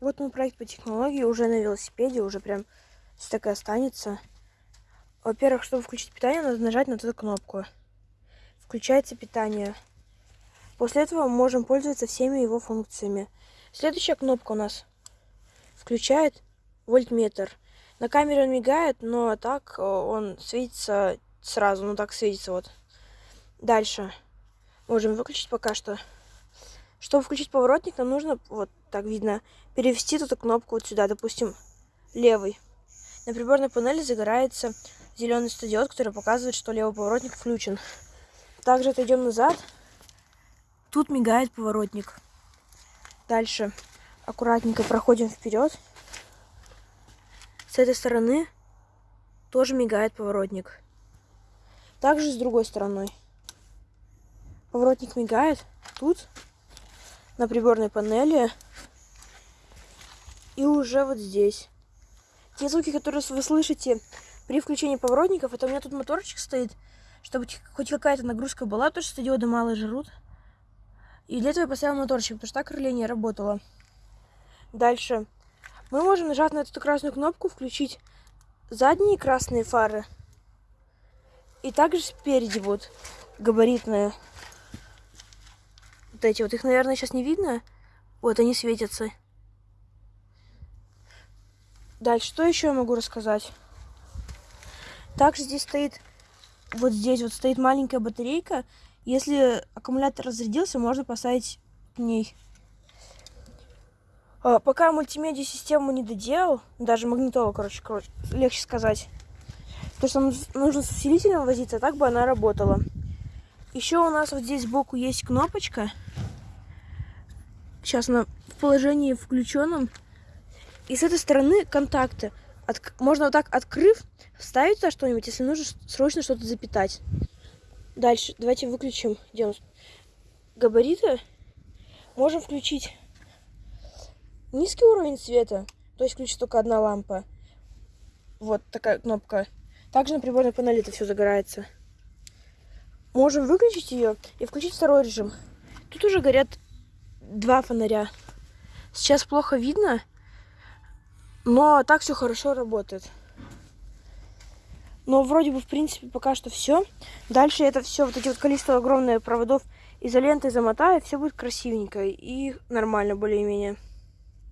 Вот мой проект по технологии уже на велосипеде, уже прям здесь так и останется. Во-первых, чтобы включить питание, надо нажать на эту кнопку. Включается питание. После этого мы можем пользоваться всеми его функциями. Следующая кнопка у нас включает вольтметр. На камере он мигает, но так э, он светится сразу, ну так светится вот. Дальше. Можем выключить пока что. Чтобы включить поворотник, нам нужно, вот так видно, перевести эту кнопку вот сюда, допустим, левый. На приборной панели загорается зеленый стадиод, который показывает, что левый поворотник включен. Также отойдем назад. Тут мигает поворотник. Дальше аккуратненько проходим вперед. С этой стороны тоже мигает поворотник. Также с другой стороной. Поворотник мигает тут, на приборной панели. И уже вот здесь. Те звуки, которые вы слышите при включении поворотников, это у меня тут моторчик стоит, чтобы хоть какая-то нагрузка была, потому что стадионы мало жрут. И для этого я поставил моторчик, потому что так реле не работало. Дальше. Мы можем нажать на эту красную кнопку, включить задние красные фары. И также спереди вот габаритные. Вот эти вот. Их, наверное, сейчас не видно. Вот они светятся. Дальше, что еще я могу рассказать? Также здесь стоит, вот здесь вот стоит маленькая батарейка. Если аккумулятор разрядился, можно поставить к ней а, пока мультимедиа систему не доделал, даже магнитолу, короче, короче, легче сказать. Потому что нужно с усилителем возиться, так бы она работала. Еще у нас вот здесь сбоку есть кнопочка. Сейчас она в положении включенном. И с этой стороны контакты. От, можно вот так открыв, вставить туда что-нибудь, если нужно срочно что-то запитать. Дальше, давайте выключим. Где у нас габариты? Можем включить низкий уровень света, то есть включится только одна лампа. Вот такая кнопка. Также на приборной панели это все загорается. Можем выключить ее и включить второй режим. Тут уже горят два фонаря. Сейчас плохо видно, но так все хорошо работает. Но вроде бы, в принципе, пока что все. Дальше это все, вот эти вот количество огромное проводов изолентой замотаю, все будет красивенько и нормально более-менее.